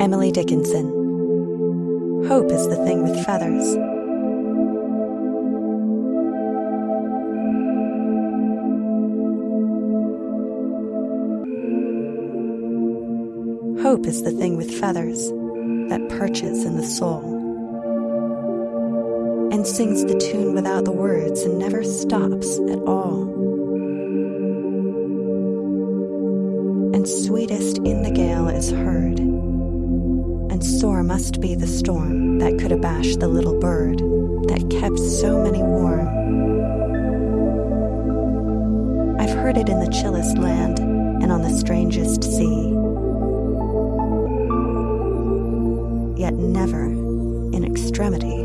Emily Dickinson. Hope is the thing with feathers. Hope is the thing with feathers that perches in the soul and sings the tune without the words and never stops at all. And sweetest in the gale is heard, sore must be the storm that could abash the little bird that kept so many warm. I've heard it in the chillest land and on the strangest sea. Yet never, in extremity,